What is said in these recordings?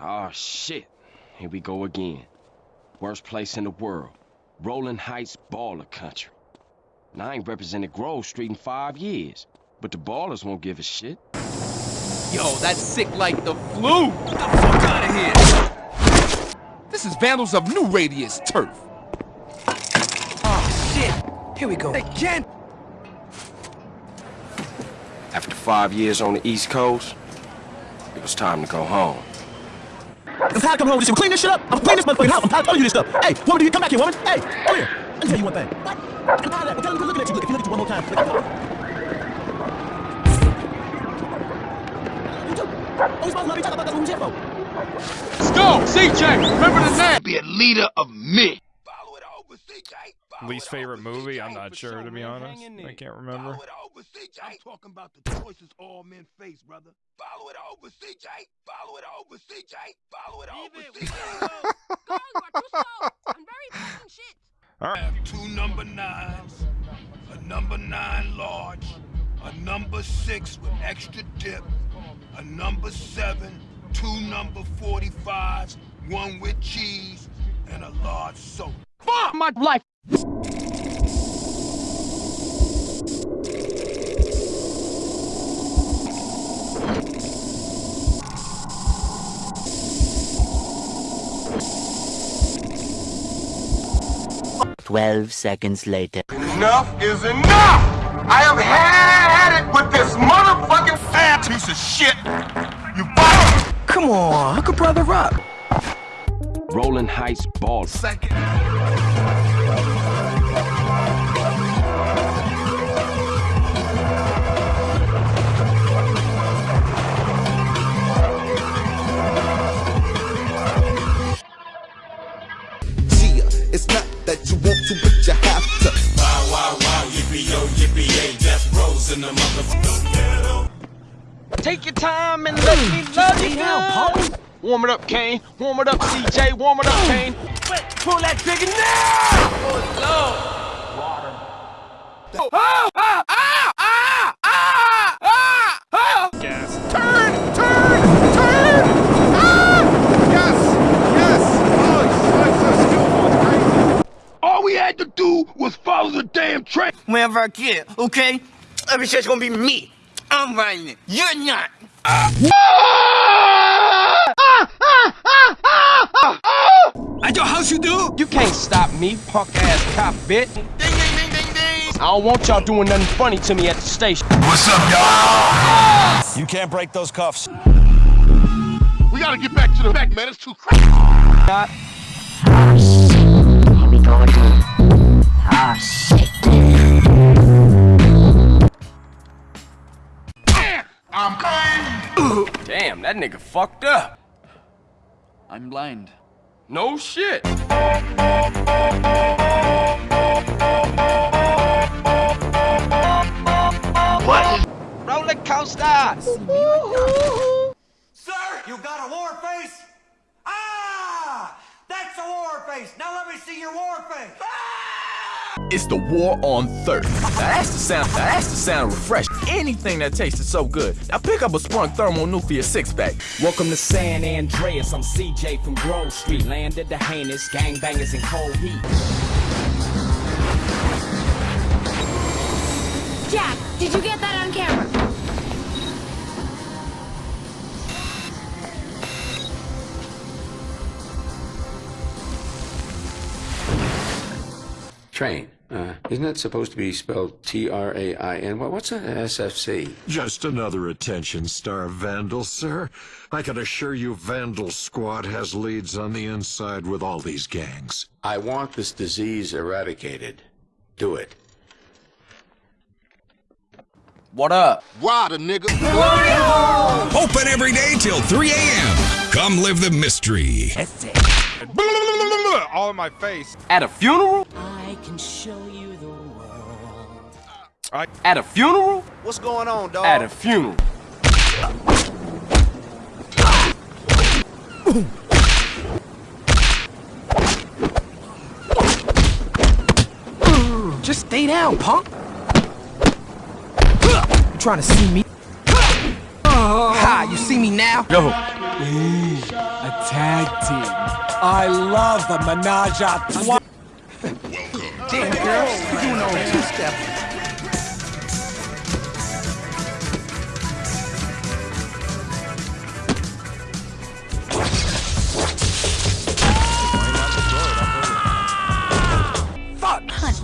Oh, shit. Here we go again. Worst place in the world. Rolling Heights Ballas country. And I ain't represented Grove Street in five years. But the Ballas won't give a shit. Yo, that's sick like the flu! Get the fuck out of here! This is Vandals of New Radius Turf. Oh, shit. Here we go. Again! After five years on the East Coast, it was time to go home. It's time to come home with this shit. Clean this shit up. I'm clean this motherfucking house. I'm tired of telling you this stuff. Hey, woman, do you come back here, woman? Hey, over here. Let me tell you one thing. What? I'm tired of that. I'm telling you, looking at you. Look, if you look at you one more time. Look at you. You too. Oh, we supposed to love each other, but that's what we're here for. Let's go! CJ! Remember the name! Be a leader of men. Least favorite movie? I'm not sure, to be honest. I can't remember. I'm talking about the choices all men face, brother. Follow it over, CJ. Follow it over, CJ. Follow it over, CJ. Go, you are too slow. I'm very fucking shit. All right. have two number nines, a number nine large, a number six with extra dip, a number seven, two number 45s, one with cheese, and a large soda. Fuck my life! Twelve seconds later. Enough is enough! I have had it with this motherfucking fat piece of shit! You bottom! Come on, hook a brother up. Rolling Heights ball. Second. Warm it up, Kane. Warm it up, CJ. Warm it up, Kane. Pull that trigger now! Oh, Lord. Water. Oh, ah, ah, ah, ah, ah, ah! Gas. Turn! Turn! Turn! Ah! Yes! Yes! Oh, so skillful, crazy. All we had to do was follow the damn train. Whenever I get, okay? Every shit's gonna be me. I'm riding it. You're not. At your house you do? You can't stop me, punk ass cop bitch. Ding, ding, ding, ding, ding. I don't want y'all doing nothing funny to me at the station. What's up, y'all? You can't break those cuffs. We gotta get back to the back, man. It's too crazy. Not Here we go again. Oh shit. Damn, that nigga fucked up. I'm blind. No shit. What? Roller coaster. Sir, you got a war face? Ah! That's a war face. Now let me see your war face. It's the war on thirst. Now that's the sound. Now that's the sound of refresh. Anything that tasted so good. Now pick up a Sprunk thermonuclear six pack. Welcome to San Andreas. I'm CJ from Grove Street. Landed the heinous gangbangers in cold heat. Jack, did you get that Train. Uh, isn't that supposed to be spelled T-R-A-I-N? What, what's an SFC? Just another attention star vandal, sir. I can assure you Vandal Squad has leads on the inside with all these gangs. I want this disease eradicated. Do it. What up? Ride a nigga. Open every day till 3 a.m. Come live the mystery. That's it. All in my face. At a funeral? I can show you the world. At a funeral? What's going on, dog? At a funeral. Just stay down, punk. You trying to see me? Ha, you see me now? Yo. I tag team. I love a menage a trois. Damn, girl, you doing no two-step.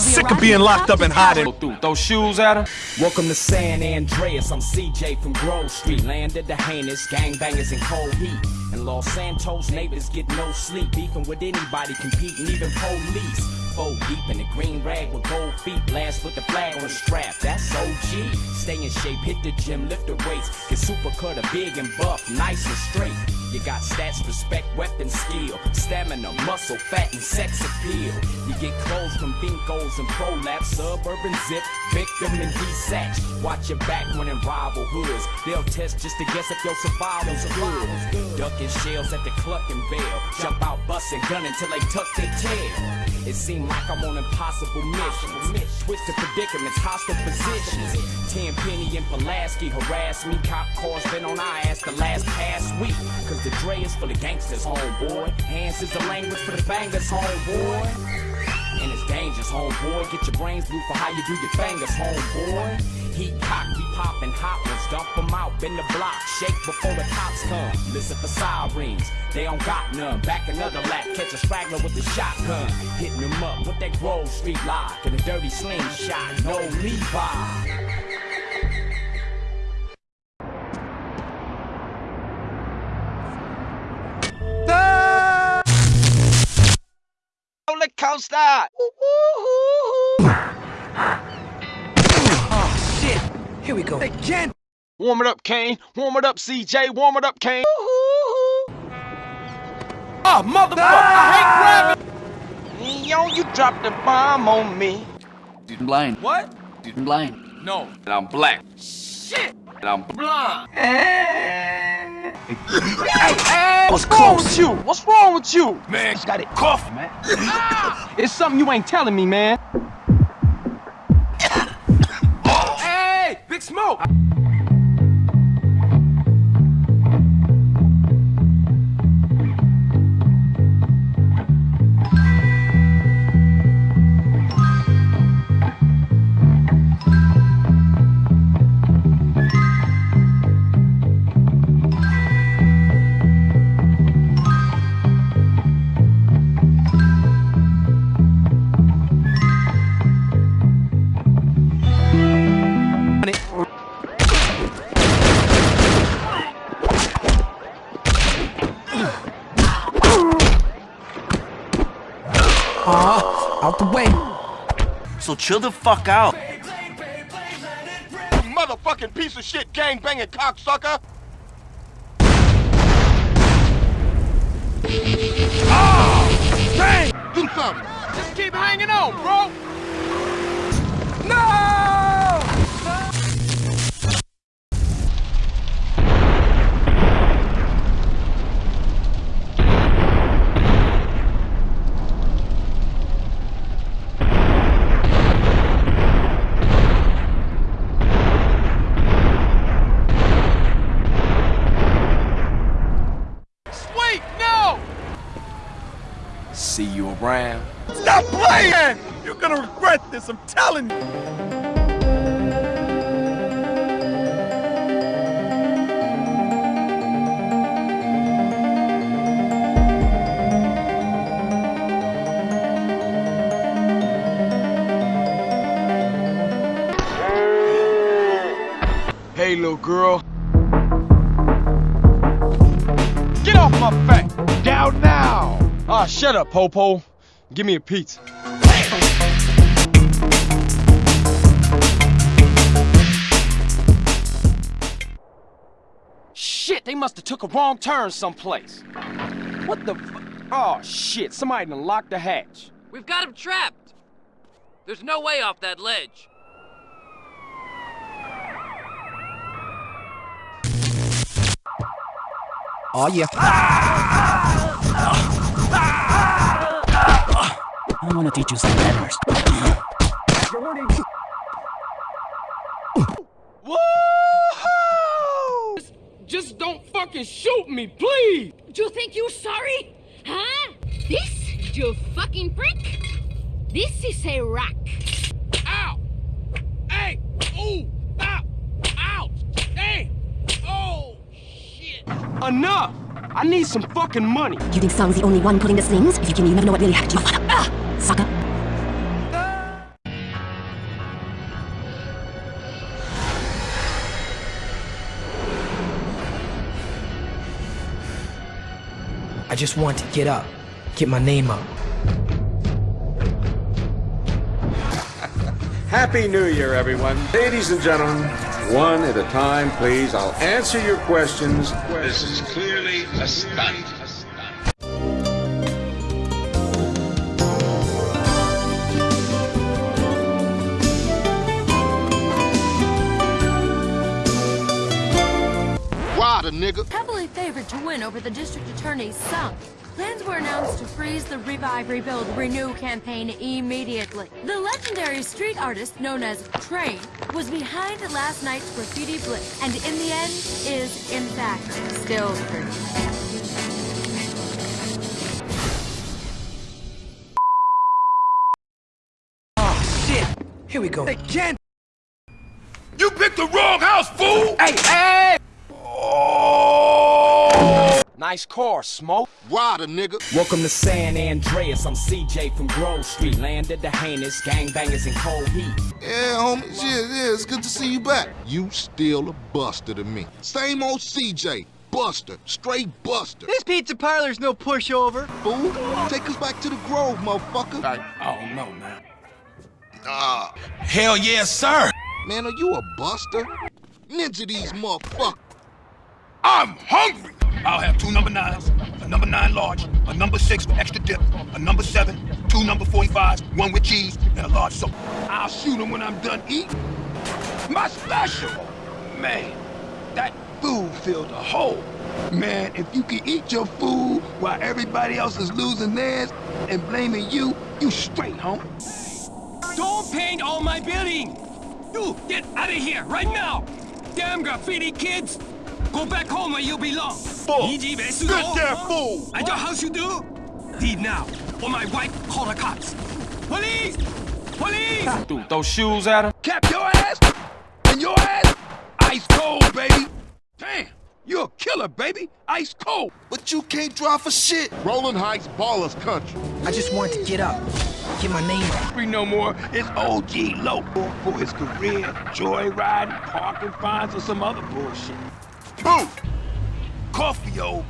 Sick of being locked up and hiding. Throw shoes at him. Welcome to San Andreas. I'm CJ from Grove Street. Landed the heinous gangbangers in cold heat. And Los Santos neighbors get no sleep. Beefing with anybody, competing, even police. Four deep in the green rag with gold feet. Blast with the flag on the strap. That's OG. Stay in shape, hit the gym, lift the weights. Get super cut, a big and buff, nice and straight. You got stats, respect, weapon skill, stamina, muscle, fat, and sex appeal. You get clothes from Bincos and ProLaps, suburban zip, victim and desatch. Watch your back when in rival hoods. They'll test just to guess if your survival's good. Ducking shells at the Clucking Bell. Jump out, busting, gun until they tuck their tail. It seemed like I'm on impossible missions. Switch to predicaments, hostile positions. Tenpenny and Pulaski harass me. Cop cars been on our ass the last past week. Cause the Dre is for the gangsters, homeboy. Hands is the language for the bangers, homeboy. And it's dangerous, homeboy. Get your brains blue for how you do your fingers, homeboy. Heat cock, we poppin' hot ones, dump 'em out, bend the block, shake before the cops come. Listen for sirens, they don't got none. Back another lap, catch a straggler with a shotgun. Hitting them up with that Grove Street lock and a dirty slingshot, no Levi. Roller coaster. Oh, shit. Here we go. Again. Warm it up, Kane. Warm it up, CJ. Warm it up, Kane. Oh, motherfucker. I hate grabbing. Yo, you dropped the bomb on me. Dude, I'm blind. What? Dude, I'm blind. No. And I'm black. Shit. And I'm blind. hey, hey, what's wrong with you? What's wrong with you? Man, you got it. Cough, man. Ah. it's something you ain't telling me, man. Smoke. Aw, chill the fuck out. You motherfucking piece of shit gangbanging cocksucker! Oh! Dang! Do something! Just keep hanging on, bro. Telling you. Hey, little girl. Get off my back! Down now! Ah, shut up, Popo. Give me a pizza. They must have took a wrong turn someplace. What the fu- Oh, shit, somebody done locked the hatch. We've got him trapped. There's no way off that ledge. Oh yeah. I want to teach you some manners. Woo! Just don't fucking shoot me, please! Do you think you're sorry? Huh? This, you fucking freak? This is a rock. Ow! Hey! Ooh! Ow! Ow! Hey! Oh! Shit! Enough! I need some fucking money. You think Song's the only one pulling the strings? If you give me, you never know what really happened to you, father. I just want to get up, get my name up. Happy New Year, everyone. Ladies and gentlemen, one at a time, please. I'll answer your questions. This is clearly a stunt. Win over the district attorney's son. Plans were announced to freeze the Revive, Rebuild, Renew campaign immediately. The legendary street artist known as Train was behind last night's graffiti blitz, and in the end is, in fact, still free. Oh, shit. Here we go. They can't. You picked the wrong house, fool! Hey, hey! Nice car, Smoke. Rider, nigga. Welcome to San Andreas. I'm CJ from Grove Street, land of the heinous gangbangers in cold heat. Yeah, homie. Yeah, yeah, it's good to see you back. You still a buster to me. Same old CJ. Buster. Straight buster. This pizza parlor's no pushover. Fool. Take us back to the Grove, motherfucker. I, oh, no, man. Ah. Hell yes, sir. Man, are you a buster? Ninja these motherfuckers. I'm hungry. I'll have two number nines, a number nine large, a number six with extra dip, a number seven, two number 45s, one with cheese, and a large soda. I'll shoot them when I'm done eating. My special. Man, that food filled a hole. Man, if you can eat your food while everybody else is losing theirs and blaming you, you straight, home. Don't paint all my building! You, get out of here, right now! Damn graffiti kids! Go back home where you belong! Fool! Get Get there, fool! I know how you do? Leave now, or my wife call the cops! Police! Police! Dude, those shoes at him. Cap your ass and your ass ice cold, baby. Damn, you're a killer, baby. Ice cold. But you can't drive for shit. Rolling Heights Ballas Country. I just want to get up, get my name up. We no more. It's OG Loco for his career, joyriding, parking fines, or some other bullshit. Two, Coffee-o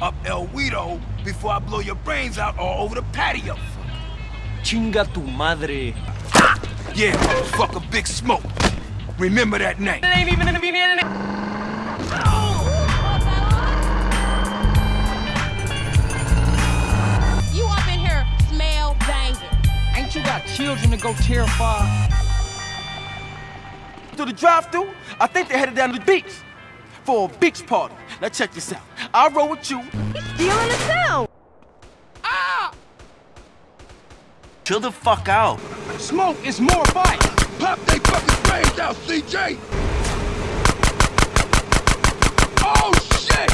up El Guido before I blow your brains out all over the patio. Chinga tu madre. Yeah, motherfucker, Big Smoke. Remember that name. It ain't even in the beginning. You up in here smell banging. Ain't you got children to go terrify? To the drive-thru, I think they're headed down to the beach for a beach party. Now check this out. I'll roll with you. He's stealing the sound. Ah! Chill the fuck out. Smoke is more fight. Pop they fucking brains out, CJ! Oh, shit!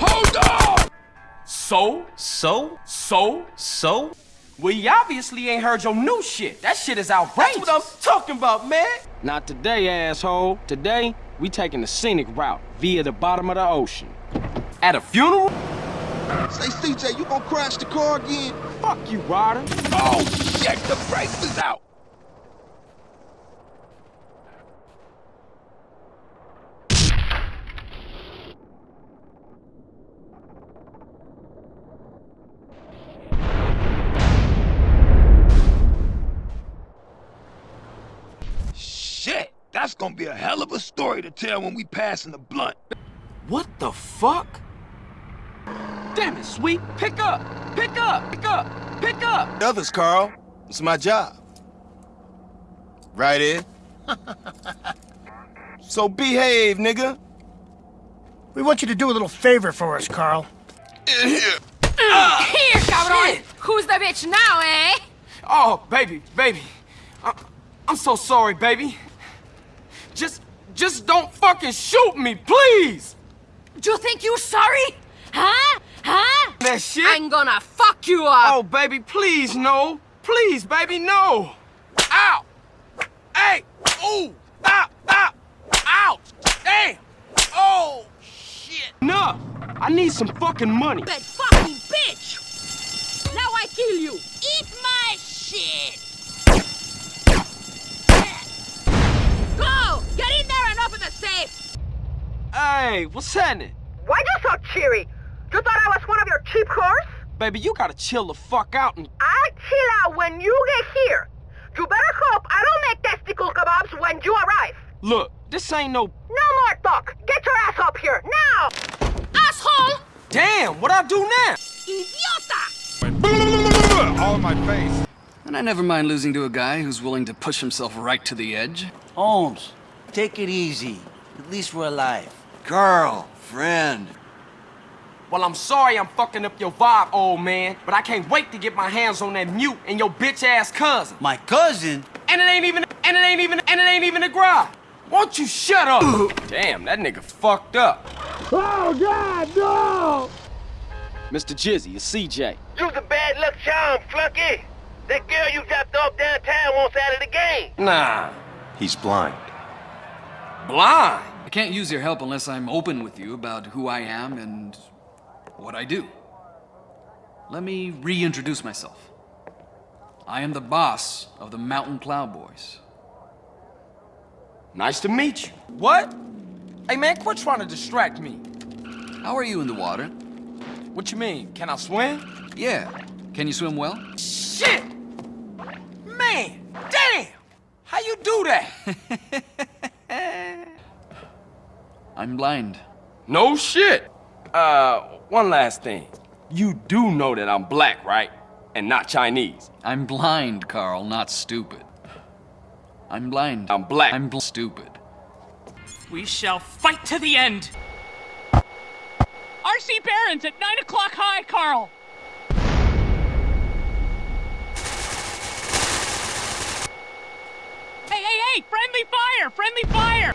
Hold on! So, so, so, so? Well, you obviously ain't heard your new shit. That shit is outrageous. That's what I'm talking about, man. Not today, asshole. Today, we taking the scenic route via the bottom of the ocean. At a funeral? Say, CJ, you gonna crash the car again? Fuck you, Ryder. Oh, shit, the brakes is out! Shit, that's gonna be a hell of a story to tell when we passing the blunt. What the fuck? Damn it, Sweet. Pick up. Pick up. Pick up. Pick up. Others, Carl. It's my job. Right, in? so behave, nigga. We want you to do a little favor for us, Carl. In here. Here, cabrón. Who's the bitch now, eh? Oh, baby, baby. I I'm so sorry, baby. Just, just don't fucking shoot me, please. Do you think you're sorry? Huh? Huh? That shit? I'm gonna fuck you up! Oh, baby, please, no. Please, baby, no. Ow! Hey! Ooh! Stop! Stop! Ow! Damn! Oh, shit! Enough! I need some fucking money. That fucking bitch! Now I kill you! Eat my shit! Hey, what's happening? Why you so cheery? You thought I was one of your cheap whores? Baby, you gotta chill the fuck out and... I'll chill out when you get here. You better hope I don't make testicle kebabs when you arrive. Look, this ain't no... No more talk. Get your ass up here, now! Asshole! Damn, what I do now? Idiota! All in my face. And I never mind losing to a guy who's willing to push himself right to the edge. Holmes, take it easy. At least we're alive. Girl, friend. Well, I'm sorry I'm fucking up your vibe, old man, but I can't wait to get my hands on that mute and your bitch-ass cousin. My cousin? And it ain't even, and it ain't even, and it ain't even a garage. Won't you shut up? Damn, that nigga fucked up. Oh, God, no! Mr. Jizzy, it's CJ. You's a bad luck charm, flunky. That girl you dropped off downtown wants out of the game. Nah. He's blind. Blind? I can't use your help unless I'm open with you about who I am and what I do. Let me reintroduce myself. I am the boss of the Mountain Cloud Boys. Nice to meet you. What? Hey man, quit trying to distract me. How are you in the water? What you mean? Can I swim? Yeah. Can you swim well? Shit! Man, damn! How you do that? I'm blind. No shit. Uh, one last thing. You do know that I'm black, right? And not Chinese. I'm blind, Carl, not stupid. I'm blind. I'm black. I'm bl stupid. We shall fight to the end! R.C. Barons at 9 o'clock high, Carl! Hey, hey, hey! Friendly fire! Friendly fire!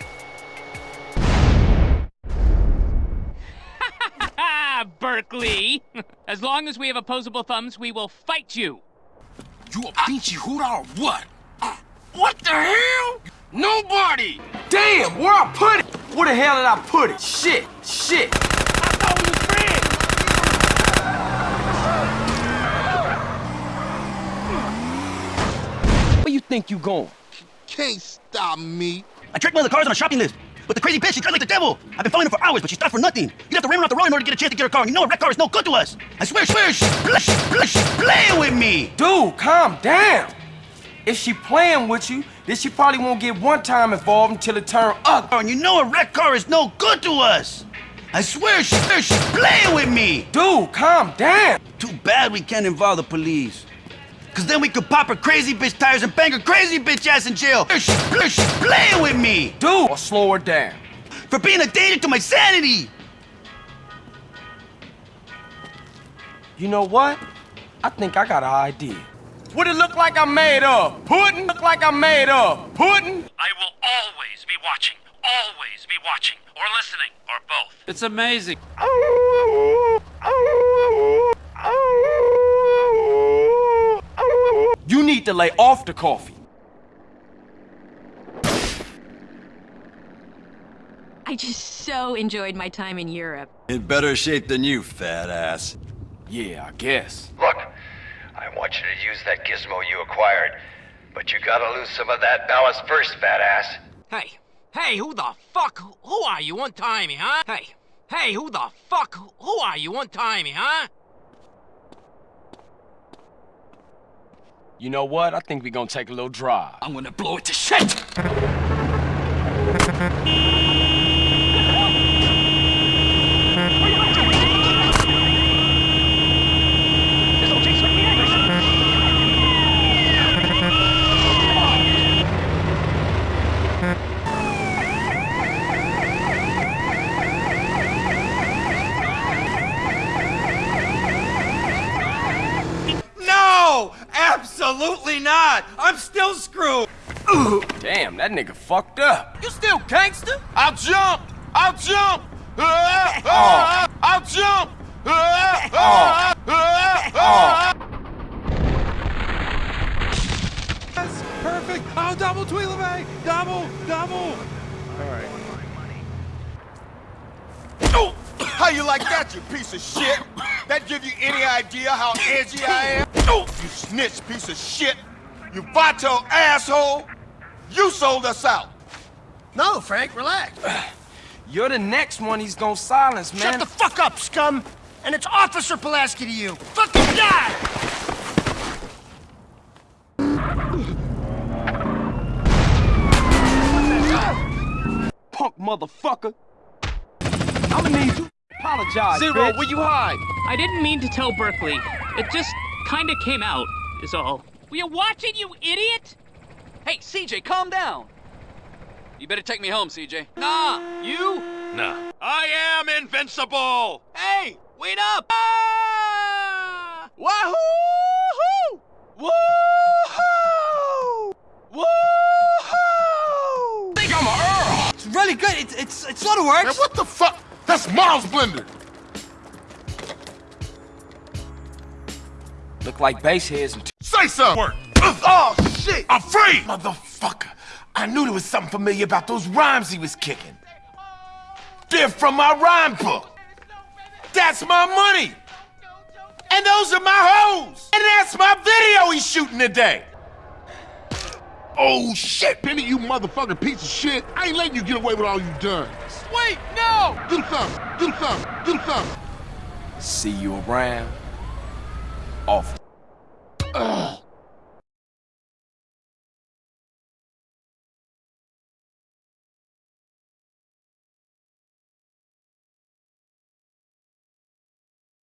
Berkeley! As long as we have opposable thumbs, we will fight you! You a pinchy hooter or what? Uh, what the hell? Nobody! Damn, where I put it? Where the hell did I put it? Shit, shit. I thought we was friends. Where you think you going? Can't stop me. I tracked one of the cars on a shopping list. But the crazy bitch, she drives like the devil. I've been following her for hours, but she stopped for nothing. You'd have to ram her off the road in order to get a chance to get her car. And you know a wrecked car is no good to us. I swear, swear, she's playing with me. Dude, calm down. If she playing with you, then she probably won't get one time involved until it turn up. And you know a wrecked car is no good to us. I swear, swear, she's playing with me. Dude, calm down. Too bad we can't involve the police. Cause then we could pop her crazy bitch tires and bang her crazy bitch ass in jail. She's she's playing with me. Dude, or slow her down. For being a danger to my sanity. You know what? I think I got an idea. What it look like I'm made of? Pudding? Look like I'm made of? Pudding? I will always be watching, always be watching, or listening, or both. It's amazing. You need to lay off the coffee. I just so enjoyed my time in Europe. In better shape than you, fat ass. Yeah, I guess. Look, I want you to use that gizmo you acquired, but you gotta lose some of that ballast first, fat ass. Hey, hey, who the fuck? Who are you? Untie me, huh? Hey, hey, who the fuck? Who are you? Untie me, huh? You know what? I think we're gonna take a little drive. I'm gonna blow it to shit! No! Absolutely not! I'm still screwed! Damn, that nigga fucked up. You still gangster? I'll jump! I'll jump! Ah, ah, I'll jump! Ah, ah, ah, ah. Yes, perfect. Oh, double Tweelaway. Double, double. All right. Oh, how you like that, you piece of shit? That give you any idea how edgy I am? Oh, you snitch piece of shit! You vato asshole! You sold us out! No, Frank, relax. You're the next one he's gonna silence, man. Shut the fuck up, scum! And it's Officer Pulaski to you! Fucking die! Punk motherfucker! I'ma need you. Apologize, Zero, bitch. will you hide? I didn't mean to tell Berkeley. It just kinda came out, is all. Were you watching, you idiot? Hey, CJ, calm down. You better take me home, CJ. Nah, you? Nah. I am invincible! Hey, wait up! Ah! Wahoo! Woohoo! Woohoo! think I'm a Earl. It's really good. It's it's it sort of works. Man, what the fuck? That's Miles Blender. Look like base heads and Say something. Oh, shit! I'm free. Motherfucker! I knew there was something familiar about those rhymes he was kicking. They're from my rhyme book. That's my money. And those are my hoes. And that's my video he's shooting today. Oh shit, Penny, you motherfucking piece of shit. I ain't letting you get away with all you done. Wait, no! Do something. Do something. Do something. see you around. Off. Ugh.